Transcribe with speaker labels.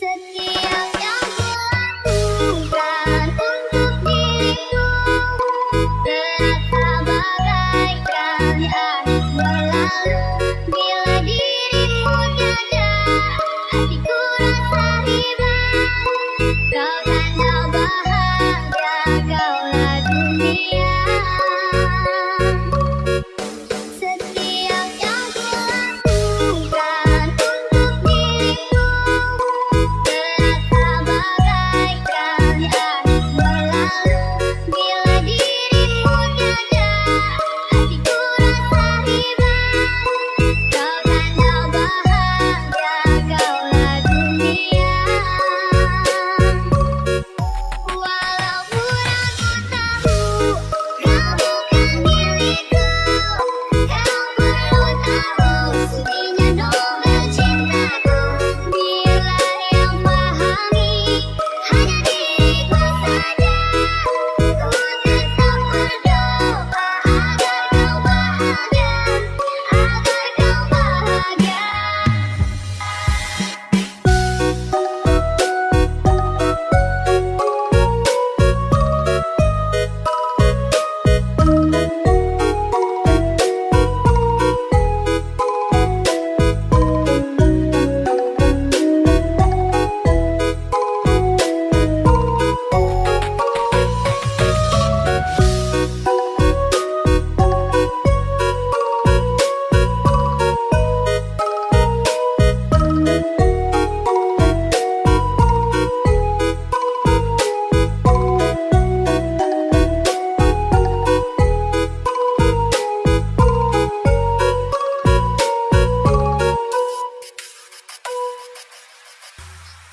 Speaker 1: सके